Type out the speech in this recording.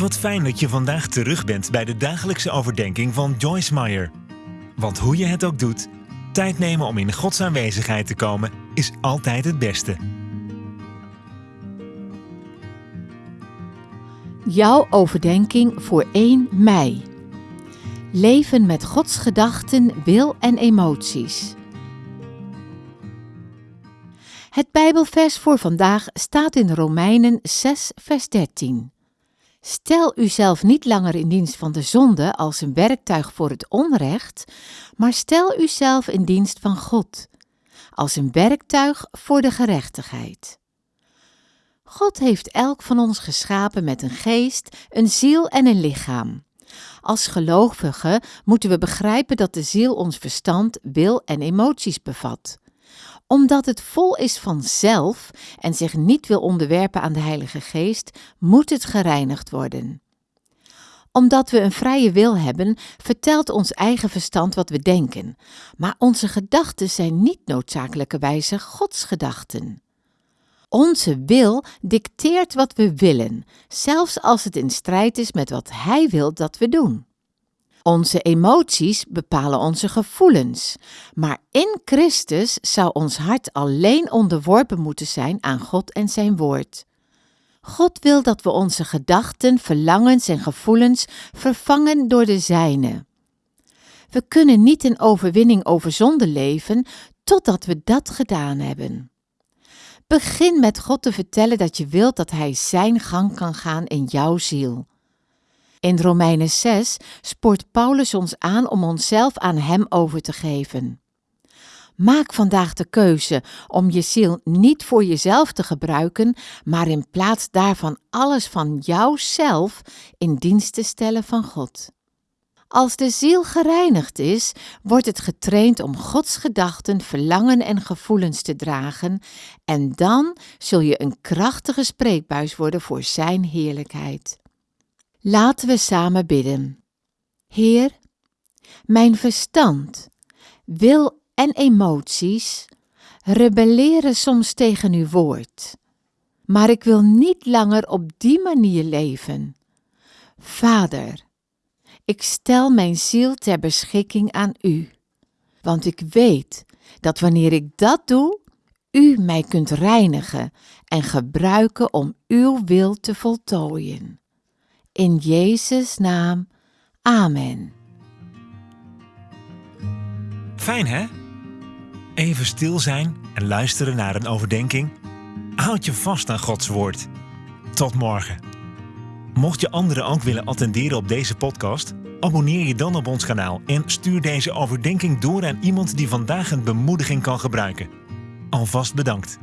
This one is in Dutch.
Wat fijn dat je vandaag terug bent bij de dagelijkse overdenking van Joyce Meyer. Want hoe je het ook doet, tijd nemen om in Gods aanwezigheid te komen is altijd het beste. Jouw overdenking voor 1 mei. Leven met Gods gedachten, wil en emoties. Het Bijbelvers voor vandaag staat in Romeinen 6, vers 13. Stel uzelf niet langer in dienst van de zonde als een werktuig voor het onrecht, maar stel uzelf in dienst van God, als een werktuig voor de gerechtigheid. God heeft elk van ons geschapen met een geest, een ziel en een lichaam. Als gelovigen moeten we begrijpen dat de ziel ons verstand, wil en emoties bevat omdat het vol is van zelf en zich niet wil onderwerpen aan de Heilige Geest, moet het gereinigd worden. Omdat we een vrije wil hebben, vertelt ons eigen verstand wat we denken, maar onze gedachten zijn niet noodzakelijkerwijze Gods gedachten. Onze wil dicteert wat we willen, zelfs als het in strijd is met wat Hij wil dat we doen. Onze emoties bepalen onze gevoelens, maar in Christus zou ons hart alleen onderworpen moeten zijn aan God en Zijn Woord. God wil dat we onze gedachten, verlangens en gevoelens vervangen door de Zijne. We kunnen niet in overwinning over zonde leven totdat we dat gedaan hebben. Begin met God te vertellen dat je wilt dat Hij Zijn gang kan gaan in jouw ziel. In Romeinen 6 spoort Paulus ons aan om onszelf aan Hem over te geven. Maak vandaag de keuze om je ziel niet voor jezelf te gebruiken, maar in plaats daarvan alles van jouzelf in dienst te stellen van God. Als de ziel gereinigd is, wordt het getraind om Gods gedachten, verlangen en gevoelens te dragen, en dan zul je een krachtige spreekbuis worden voor Zijn heerlijkheid. Laten we samen bidden. Heer, mijn verstand, wil en emoties rebelleren soms tegen uw woord, maar ik wil niet langer op die manier leven. Vader, ik stel mijn ziel ter beschikking aan u, want ik weet dat wanneer ik dat doe, u mij kunt reinigen en gebruiken om uw wil te voltooien. In Jezus' naam. Amen. Fijn hè? Even stil zijn en luisteren naar een overdenking. Houd je vast aan Gods woord. Tot morgen. Mocht je anderen ook willen attenderen op deze podcast, abonneer je dan op ons kanaal en stuur deze overdenking door aan iemand die vandaag een bemoediging kan gebruiken. Alvast bedankt.